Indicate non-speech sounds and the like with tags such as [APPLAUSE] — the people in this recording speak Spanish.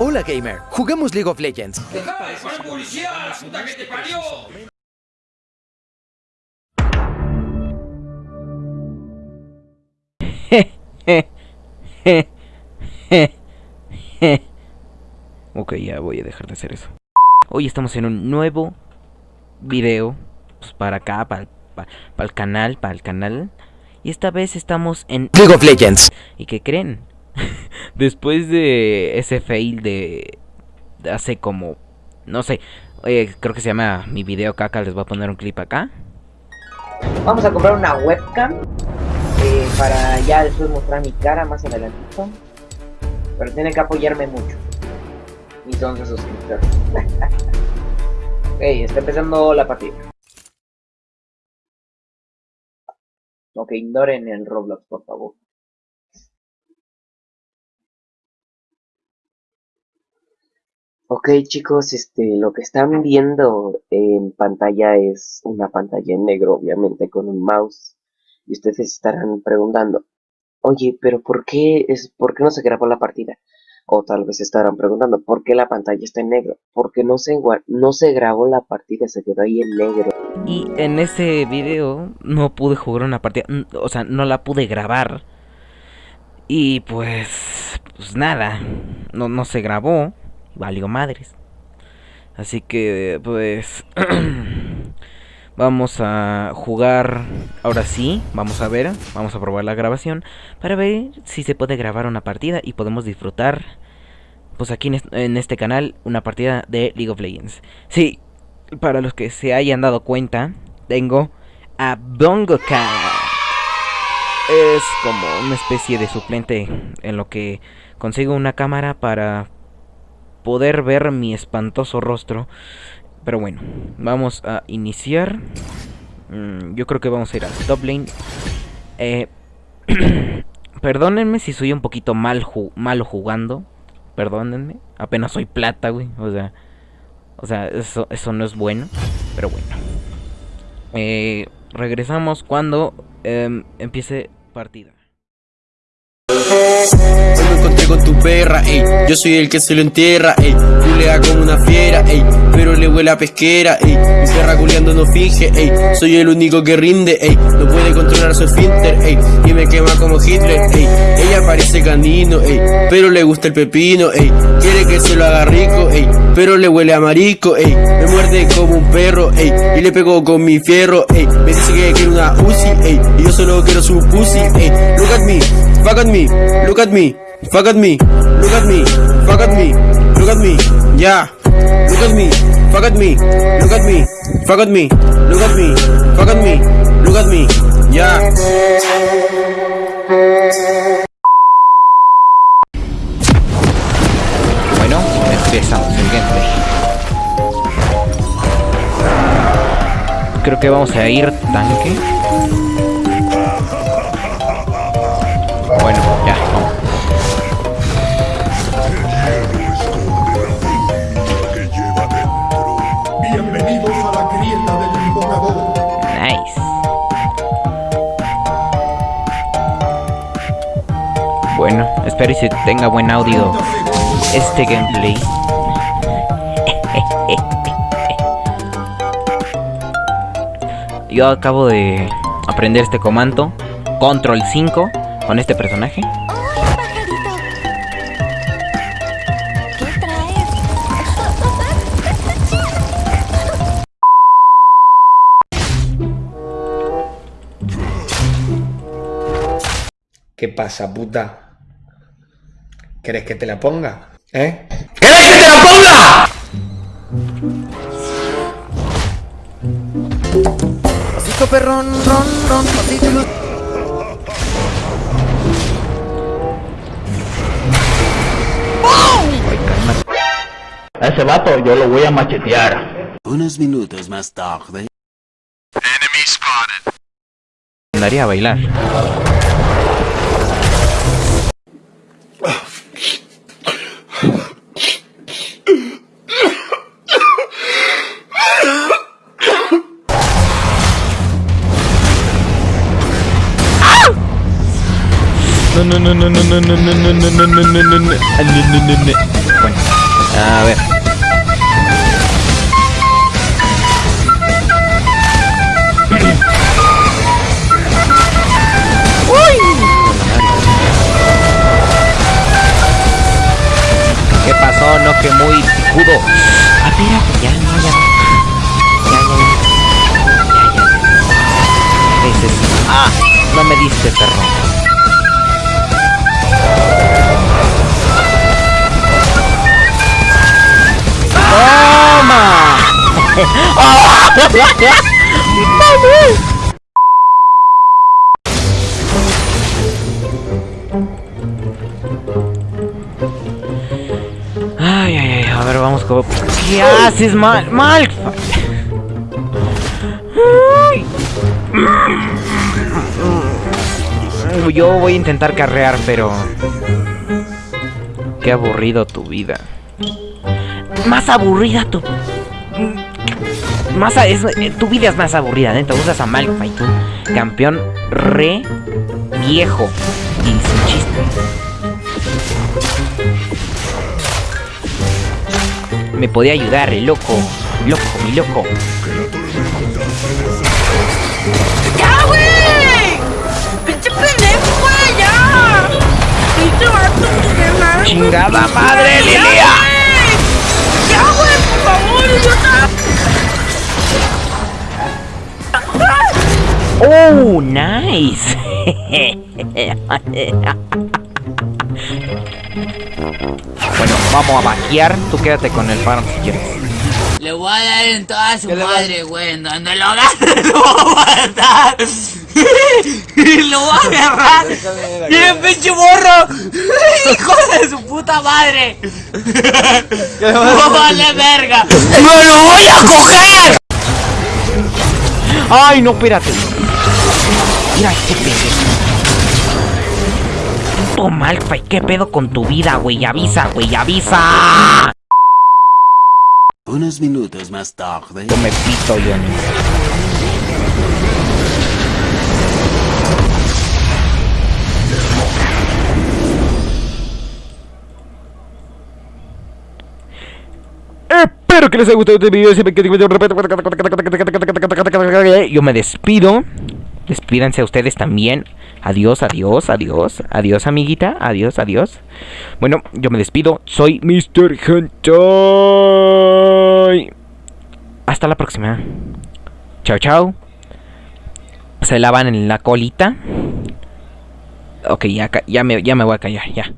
Hola gamer, jugamos League of Legends. ¡Deja de poner publicidad, la puta que te parió! ok, ya voy a dejar de hacer eso. Hoy estamos en un nuevo video pues, para acá, para, para, para el canal, para el canal. Y esta vez estamos en League of Legends. ¿Y qué creen? [LAUGHS] Después de ese fail de, hace como, no sé, eh, creo que se llama mi video caca, les voy a poner un clip acá. Vamos a comprar una webcam eh, para ya después mostrar mi cara más adelantito. Pero tiene que apoyarme mucho. Mis 11 suscriptores. [LAUGHS] ok, está empezando la partida. Ok, ignoren el Roblox, por favor. Ok chicos, este, lo que están viendo en pantalla es una pantalla en negro, obviamente, con un mouse. Y ustedes estarán preguntando, oye, pero ¿por qué, es, ¿por qué no se grabó la partida? O tal vez estarán preguntando, ¿por qué la pantalla está en negro? Porque no se, no se grabó la partida, se quedó ahí en negro. Y en ese video no pude jugar una partida, o sea, no la pude grabar. Y pues, pues nada, no, no se grabó valió madres. Así que, pues, [CLEARS THROAT] vamos a jugar, ahora sí, vamos a ver, vamos a probar la grabación para ver si se puede grabar una partida y podemos disfrutar, pues aquí en este canal, una partida de League of Legends. Sí, para los que se hayan dado cuenta, tengo a Bongo Es como una especie de suplente en lo que consigo una cámara para poder ver mi espantoso rostro. Pero bueno, vamos a iniciar. Mm, yo creo que vamos a ir al top lane. Eh, [CLEARS THROAT] perdónenme si soy un poquito mal malo jugando. Perdónenme. Apenas soy plata, güey. O sea, o sea eso, eso no es bueno. Pero bueno. Eh, regresamos cuando em, empiece partida. Con tu perra, ey. Yo soy el que se lo entierra, ey. Culea como una fiera, ey. Pero le huele a pesquera, ey. Mi perra culeando no finge, ey. Soy el único que rinde, ey. No puede controlar su esfínter, ey. Y me quema como Hitler, ey. Ella parece canino, ey. Pero le gusta el pepino, ey. Quiere que se lo haga rico, ey. Pero le huele a marico, ey. Me muerde como un perro, ey. Y le pego con mi fierro, ey. Me dice que quiere una Uzi, ey. Y yo solo quiero su pussy, ey. Look at me, fuck at me. Look at me, fuck at me, look at me, fuck at me, look at me, yeah. Look at me, fuck at me, look at me, fuck at me, look at me, fuck at me, look at me, yeah. Bueno, empezamos el gameplay. Creo que vamos a ir tanque. Espero y se tenga buen audio este gameplay. Yo acabo de aprender este comando, control 5, con este personaje. ¿Qué pasa, puta? ¿Quieres que te la ponga? ¿Eh? ¿Quieres que te la ponga? Pasito perrón, ron, ron, pasito. A ese vato yo lo voy a machetear. Unos minutos más tarde. Andaría a bailar. No, no, no, no, no, no, no, no, no, no, no, no, no, no, no, no, no, no. Bueno. A ver. ¿Qué pasó? No que muy picudo. Ah, espérate, ya, no, ya. Ya, ya, ya. Ya, ya. Es. Ah, no me diste, perro. Ay, ay, ay, a ver, vamos con... ¿Qué haces, mal? ¡Mal! Yo voy a intentar carrear, pero... Qué aburrido tu vida. Más aburrida tu... Más a- es- eh, tu vida es más aburrida, neta. Usas a Malphite, tú. Campeón re viejo. Y sin chiste. Me podía ayudar, el loco. Loco, mi loco. ¡Ya, güey! Bueno, vamos a vaquear. Tú quédate con el farm si quieres. Le voy a dar en toda su madre, güey. En donde lo agarre, [LAUGHS] lo voy a matar. Y [LAUGHS] lo voy a agarrar. Y el pinche morro. [LAUGHS] Hijo de su puta madre. No vale verga. ¡Me lo voy a coger! ¡Ay, no, espérate! Mira este pendejo. Puto Malphite, ¿qué pedo con tu vida, güey? Avisa, güey, avisa. Unos minutos más tarde. Yo me pito, Johnny. Espero que les haya gustado este video. Yo me despido. Despídanse a ustedes también. Adiós, adiós, adiós. Adiós, amiguita. Adiós, adiós. Bueno, yo me despido. Soy Mr. Hentai. Hasta la próxima. Chao, chao. Se lavan en la colita. Ok, ya, me voy a callar, ya.